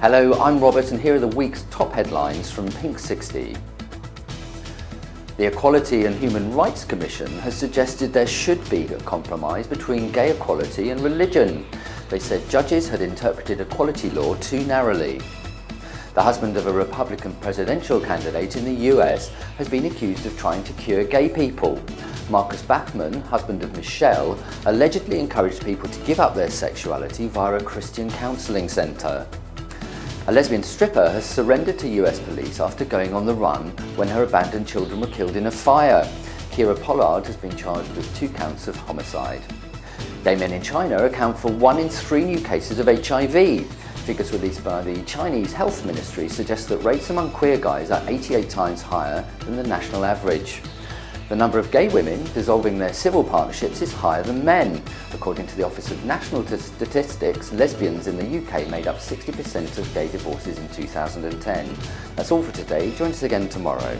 Hello, I'm Robert and here are the week's top headlines from Pink 60. The Equality and Human Rights Commission has suggested there should be a compromise between gay equality and religion. They said judges had interpreted equality law too narrowly. The husband of a Republican presidential candidate in the US has been accused of trying to cure gay people. Marcus Bachmann, husband of Michele, allegedly encouraged people to give up their sexuality via a Christian counselling centre. A lesbian stripper has surrendered to US police after going on the run when her abandoned children were killed in a fire. Kira Pollard has been charged with two counts of homicide. Gay men in China account for one in three new cases of HIV. Figures released by the Chinese Health Ministry suggest that rates among queer guys are 88 times higher than the national average. The number of gay women dissolving their civil partnerships is higher than men. According to the Office of National Statistics, lesbians in the UK made up 60% of gay divorces in 2010. That's all for today. Join us again tomorrow.